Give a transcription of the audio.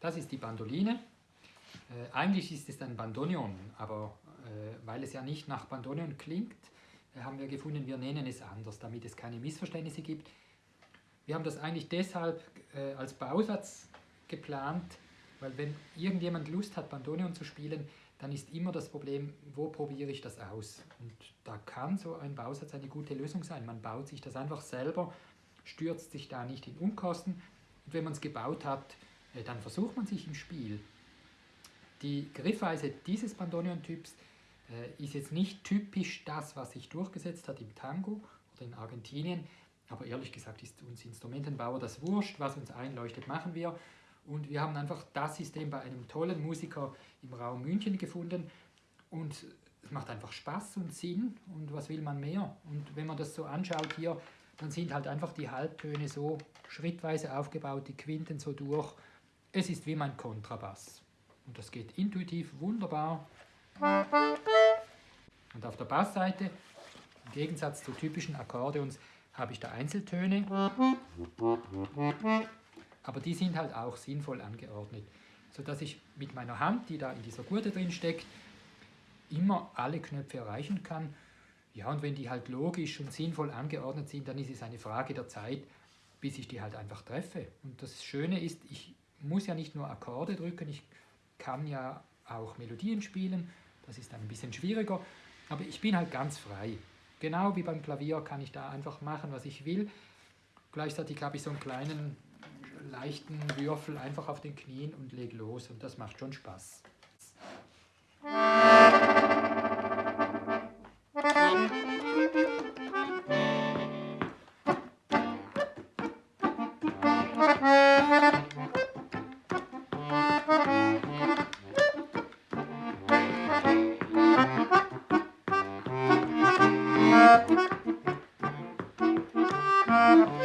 Das ist die Bandoline. Äh, eigentlich ist es ein Bandoneon, aber äh, weil es ja nicht nach Bandoneon klingt, äh, haben wir gefunden, wir nennen es anders, damit es keine Missverständnisse gibt. Wir haben das eigentlich deshalb äh, als Bausatz geplant, weil wenn irgendjemand Lust hat, Bandoneon zu spielen, dann ist immer das Problem, wo probiere ich das aus? Und da kann so ein Bausatz eine gute Lösung sein. Man baut sich das einfach selber, stürzt sich da nicht in Unkosten. Und wenn man es gebaut hat, äh, dann versucht man sich im Spiel. Die Griffweise dieses Bandoneon-Typs äh, ist jetzt nicht typisch das, was sich durchgesetzt hat im Tango oder in Argentinien, aber ehrlich gesagt ist uns Instrumentenbauer das wurscht, was uns einleuchtet, machen wir. Und wir haben einfach das System bei einem tollen Musiker im Raum München gefunden und es macht einfach Spaß und Sinn und was will man mehr? Und wenn man das so anschaut hier, dann sind halt einfach die Halbtöne so schrittweise aufgebaut, die Quinten so durch. Es ist wie mein Kontrabass. Und das geht intuitiv wunderbar. Und auf der Bassseite, im Gegensatz zu typischen Akkordeons, habe ich da Einzeltöne. Aber die sind halt auch sinnvoll angeordnet, sodass ich mit meiner Hand, die da in dieser Gurte drin steckt, immer alle Knöpfe erreichen kann. Ja, und wenn die halt logisch und sinnvoll angeordnet sind, dann ist es eine Frage der Zeit, bis ich die halt einfach treffe. Und das Schöne ist, ich muss ja nicht nur Akkorde drücken, ich kann ja auch Melodien spielen, das ist dann ein bisschen schwieriger, aber ich bin halt ganz frei. Genau wie beim Klavier kann ich da einfach machen, was ich will. Gleichzeitig habe ich so einen kleinen leichten Würfel einfach auf den Knien und lege los und das macht schon Spaß. Thank